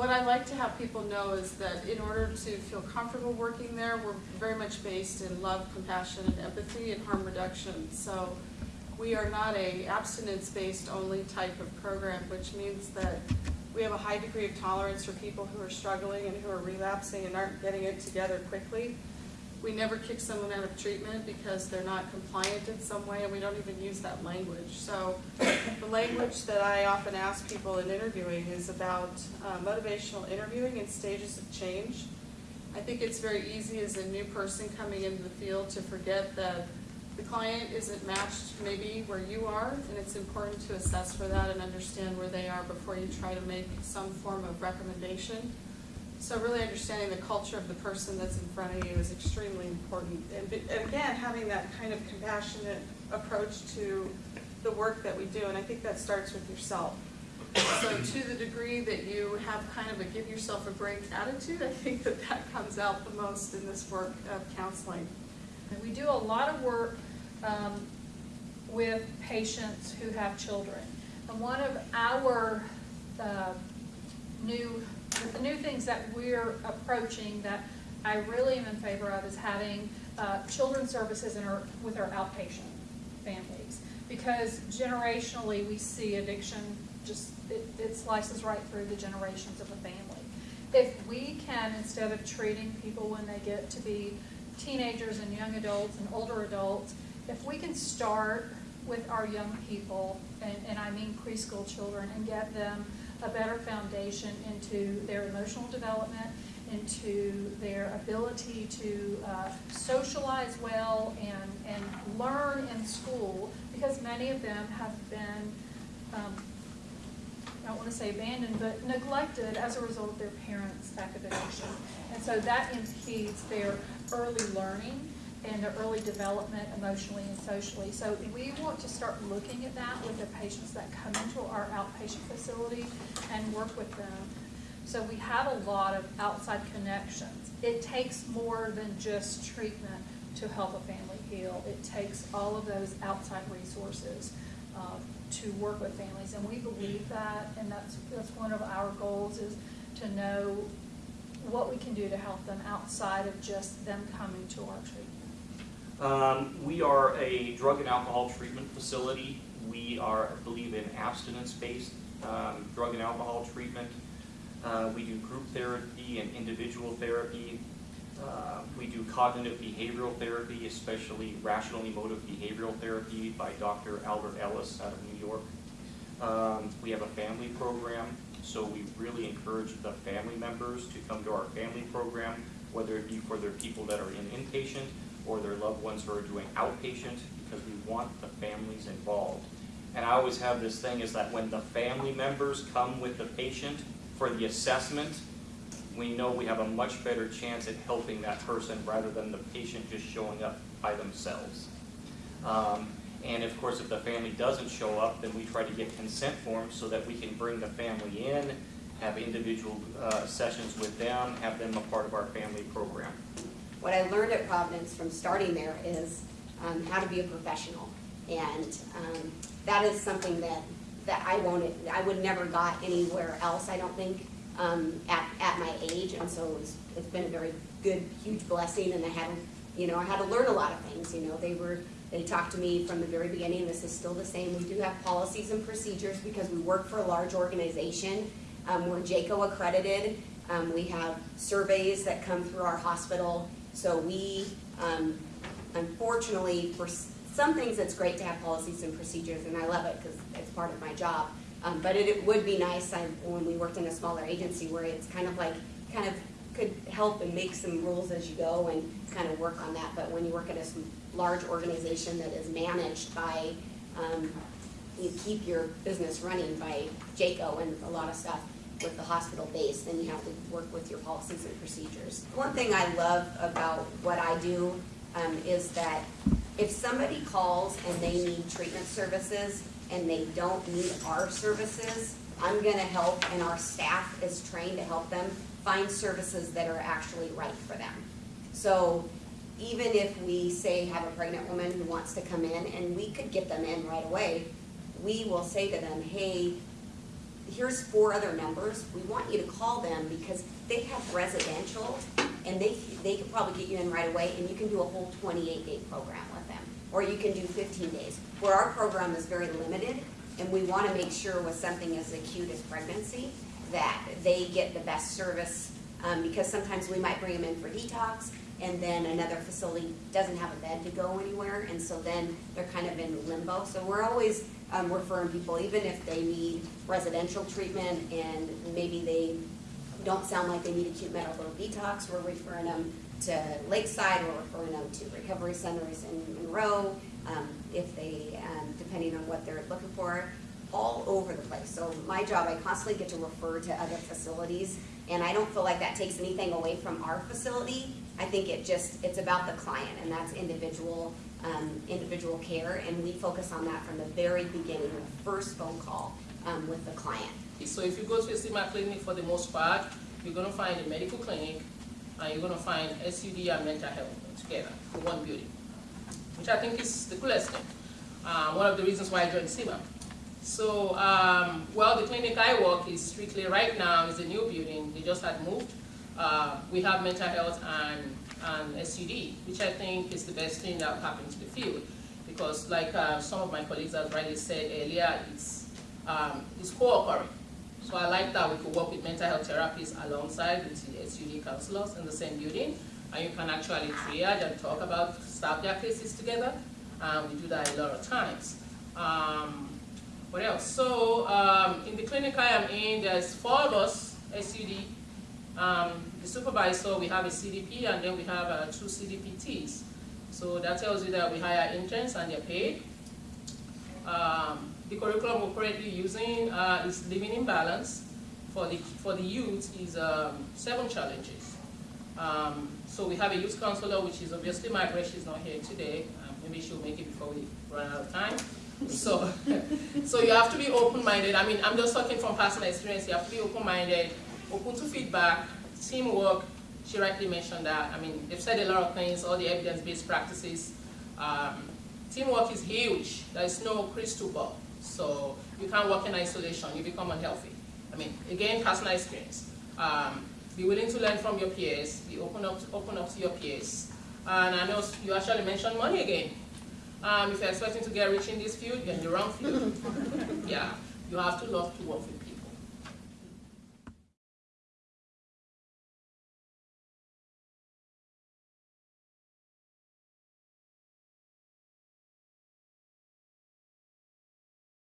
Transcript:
what I like to have people know is that in order to feel comfortable working there, we're very much based in love, compassion, and empathy and harm reduction. So we are not a abstinence-based only type of program, which means that we have a high degree of tolerance for people who are struggling and who are relapsing and aren't getting it together quickly. We never kick someone out of treatment because they're not compliant in some way, and we don't even use that language. So the language that I often ask people in interviewing is about uh, motivational interviewing and stages of change. I think it's very easy as a new person coming into the field to forget that the client isn't matched maybe where you are, and it's important to assess for that and understand where they are before you try to make some form of recommendation. So really understanding the culture of the person that's in front of you is extremely important. And, and again, having that kind of compassionate approach to the work that we do, and I think that starts with yourself. So to the degree that you have kind of a give yourself a break attitude, I think that that comes out the most in this work of counseling. And we do a lot of work um, with patients who have children. And one of our uh, new, the new things that we're approaching that I really am in favor of is having uh, children's services in our, with our outpatient families. Because generationally, we see addiction just, it, it slices right through the generations of a family. If we can, instead of treating people when they get to be teenagers and young adults and older adults, if we can start with our young people, and, and I mean preschool children, and get them a better foundation into their emotional development, into their ability to uh, socialize well and, and learn in school, because many of them have been, um, I don't want to say abandoned, but neglected as a result of their parents' academics. And so that impedes their early learning and their early development emotionally and socially. So we want to start looking at that with the patients that come into our outpatient facility and work with them. So we have a lot of outside connections. It takes more than just treatment to help a family heal. It takes all of those outside resources uh, to work with families, and we believe that, and that's, that's one of our goals is to know what we can do to help them outside of just them coming to our treatment. Um, we are a drug and alcohol treatment facility. We are, I believe, in abstinence-based um, drug and alcohol treatment. Uh, we do group therapy and individual therapy. Uh, we do cognitive behavioral therapy, especially rational emotive behavioral therapy by Dr. Albert Ellis out of New York. Um, we have a family program, so we really encourage the family members to come to our family program, whether it be for their people that are in inpatient or their loved ones who are doing outpatient, because we want the families involved. And I always have this thing is that when the family members come with the patient for the assessment, we know we have a much better chance at helping that person rather than the patient just showing up by themselves. Um, and of course, if the family doesn't show up, then we try to get consent forms so that we can bring the family in, have individual uh, sessions with them, have them a part of our family program. What I learned at Providence from starting there is um, how to be a professional. And um, that is something that, that I wanted, I would never got anywhere else, I don't think, um, at, at my age. And so it's, it's been a very good, huge blessing and I had, you know, I had to learn a lot of things, you know, they were, they talked to me from the very beginning, this is still the same. We do have policies and procedures because we work for a large organization. Um, we're JCAHO accredited. Um, we have surveys that come through our hospital. So we, um, unfortunately, for some things, it's great to have policies and procedures, and I love it because it's part of my job. Um, but it, it would be nice I, when we worked in a smaller agency where it's kind of like, kind of could help and make some rules as you go and kind of work on that. But when you work at a large organization that is managed by, um, you keep your business running by JCAHO and a lot of stuff with the hospital base, then you have to work with your policies and procedures. One thing I love about what I do um, is that if somebody calls and they need treatment services and they don't need our services, I'm gonna help and our staff is trained to help them find services that are actually right for them. So even if we say have a pregnant woman who wants to come in and we could get them in right away, we will say to them, hey, here's four other numbers, we want you to call them because they have residential and they, they could probably get you in right away and you can do a whole twenty-eight day program with them. Or you can do fifteen days, where our program is very limited and we wanna make sure with something as acute as pregnancy, that they get the best service, um, because sometimes we might bring them in for detox, and then another facility doesn't have a bed to go anywhere, and so then they're kind of in limbo. So we're always, um, referring people, even if they need residential treatment and maybe they don't sound like they need acute medical detox, we're referring them to Lakeside, we're referring them to recovery centers in Monroe, um, if they, um, depending on what they're looking for, all over the place. So my job, I constantly get to refer to other facilities, and I don't feel like that takes anything away from our facility. I think it just, it's about the client, and that's individual, um, individual care, and we focus on that from the very beginning, the first phone call, um, with the client. So if you go to a Sea Mar clinic for the most part, you're gonna find a medical clinic, and you're gonna find SUD and mental health together in one building, which I think is the coolest thing. Uh, one of the reasons why I joined Sea Mar. So, um, well, the clinic I work is strictly, right now, is a new building, they just had moved. Uh, we have mental health and, and SUD, which I think is the best thing that happened to the field. Because like, uh, some of my colleagues have rightly said earlier, it's, um, it's co-occurring. So I like that we could work with mental health therapists alongside with the SUD counselors in the same building. And you can actually triage and talk about, their cases together. Um, we do that a lot of times. Um, what else? So, um, in the clinic I am in, there's four of us, SUD. Um, the supervisor, we have a CDP, and then we have uh, two CDPTs. So that tells you that we hire interns and they're paid. Um, the curriculum we're currently using uh, is living in balance. For the, for the youth is um, seven challenges. Um, so we have a youth counselor, which is obviously Margaret, she's not here today. Um, maybe she'll make it before we run out of time. So, so you have to be open-minded. I mean, I'm just talking from personal experience. You have to be open-minded, open to feedback, teamwork. She rightly mentioned that. I mean, they've said a lot of things, all the evidence-based practices. Um, teamwork is huge. There is no crystal ball. So you can't work in isolation. You become unhealthy. I mean, again, personal experience. Um, be willing to learn from your peers. Be open up, to, open up to your peers. And I know you actually mentioned money again. Um, if you're expecting to get rich in this field, you're in the wrong field. yeah, you have to love to work with people.